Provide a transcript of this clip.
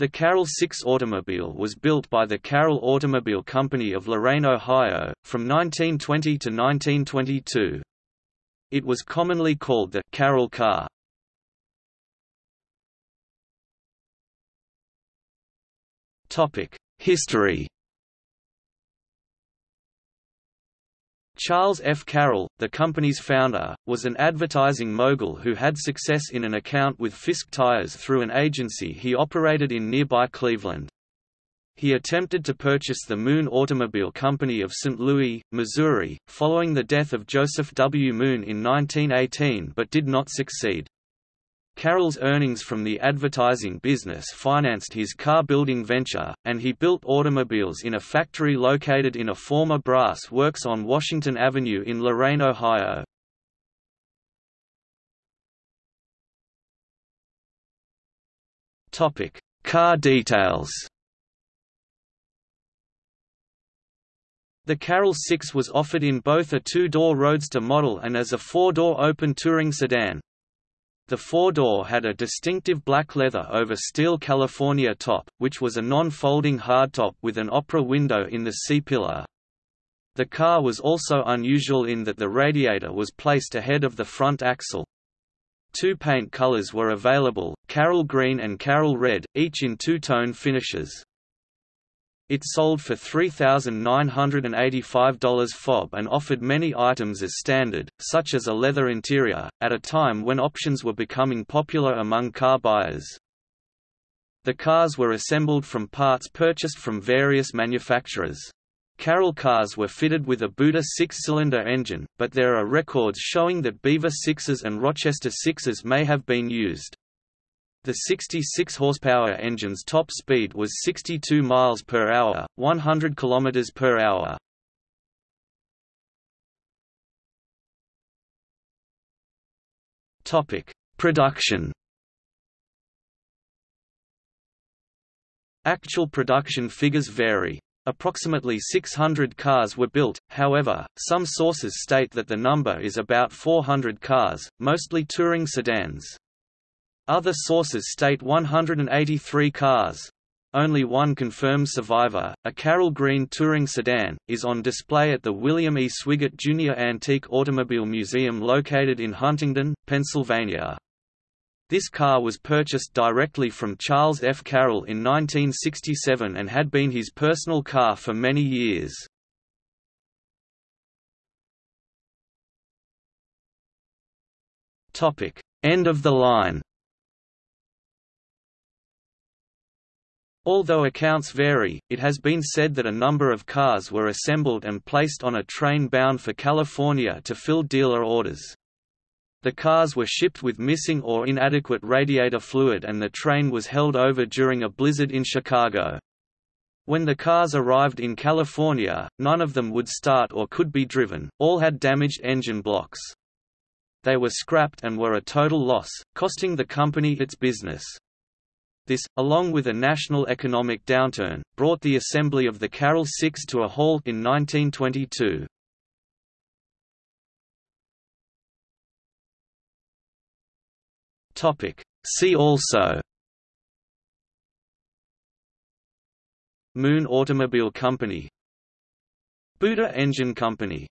The Carroll 6 automobile was built by the Carroll Automobile Company of Lorain, Ohio, from 1920 to 1922. It was commonly called the Carroll car. History Charles F. Carroll, the company's founder, was an advertising mogul who had success in an account with Fisk Tires through an agency he operated in nearby Cleveland. He attempted to purchase the Moon Automobile Company of St. Louis, Missouri, following the death of Joseph W. Moon in 1918 but did not succeed. Carroll's earnings from the advertising business financed his car-building venture, and he built automobiles in a factory located in a former brass works on Washington Avenue in Lorain, Ohio. Car details The Carroll 6 was offered in both a two-door roadster model and as a four-door open touring sedan. The four-door had a distinctive black leather over steel California top, which was a non-folding hardtop with an opera window in the C-pillar. The car was also unusual in that the radiator was placed ahead of the front axle. Two paint colors were available, Carroll Green and Carroll Red, each in two-tone finishes. It sold for $3,985 FOB and offered many items as standard, such as a leather interior, at a time when options were becoming popular among car buyers. The cars were assembled from parts purchased from various manufacturers. Carroll cars were fitted with a Buda six-cylinder engine, but there are records showing that Beaver 6s and Rochester 6s may have been used. The 66 horsepower engine's top speed was 62 miles per hour, 100 kilometers per hour. Topic: Production. Actual production figures vary. Approximately 600 cars were built, however, some sources state that the number is about 400 cars, mostly touring sedans. Other sources state 183 cars. Only one confirmed survivor, a Carroll Green touring sedan, is on display at the William E. Swigart Jr. Antique Automobile Museum located in Huntingdon, Pennsylvania. This car was purchased directly from Charles F. Carroll in 1967 and had been his personal car for many years. End of the line Although accounts vary, it has been said that a number of cars were assembled and placed on a train bound for California to fill dealer orders. The cars were shipped with missing or inadequate radiator fluid and the train was held over during a blizzard in Chicago. When the cars arrived in California, none of them would start or could be driven, all had damaged engine blocks. They were scrapped and were a total loss, costing the company its business. This, along with a national economic downturn, brought the assembly of the Carroll 6 to a halt in 1922. See also Moon Automobile Company Buda Engine Company